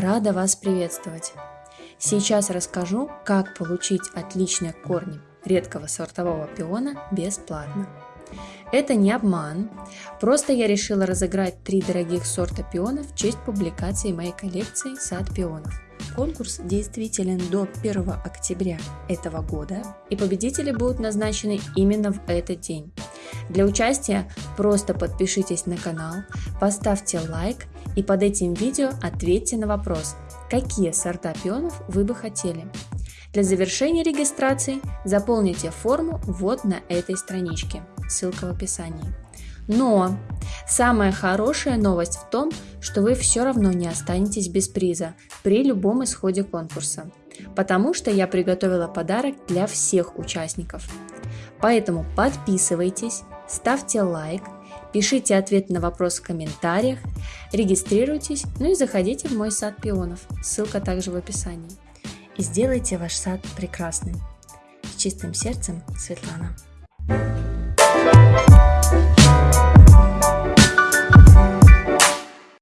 Рада вас приветствовать! Сейчас расскажу, как получить отличные корни редкого сортового пиона бесплатно. Это не обман, просто я решила разыграть три дорогих сорта пионов в честь публикации моей коллекции «Сад пионов». Конкурс действителен до 1 октября этого года, и победители будут назначены именно в этот день. Для участия просто подпишитесь на канал, поставьте лайк и под этим видео ответьте на вопрос, какие сорта пионов вы бы хотели. Для завершения регистрации заполните форму вот на этой страничке, ссылка в описании. Но самая хорошая новость в том, что вы все равно не останетесь без приза при любом исходе конкурса, потому что я приготовила подарок для всех участников. Поэтому подписывайтесь, ставьте лайк, пишите ответ на вопрос в комментариях, регистрируйтесь, ну и заходите в мой сад пионов, ссылка также в описании. И сделайте ваш сад прекрасным. С чистым сердцем, Светлана.